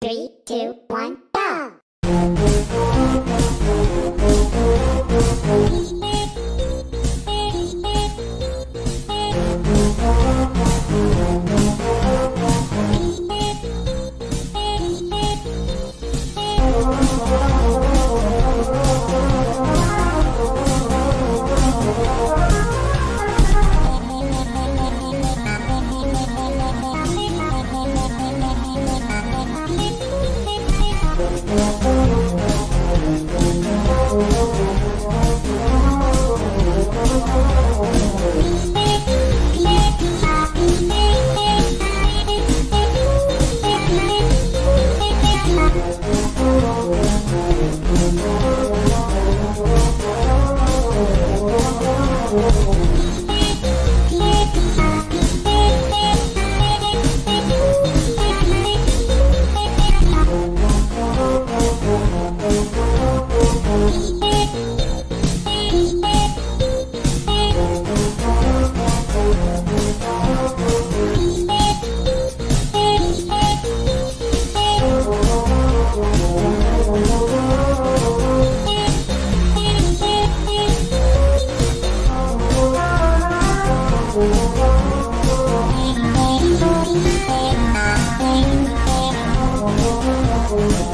Three, two, one, go!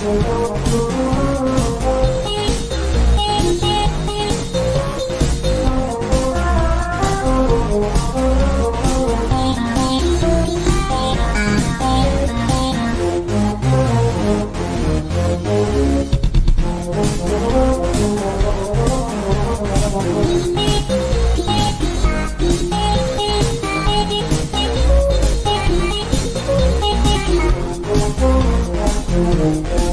Thank you. Thank you.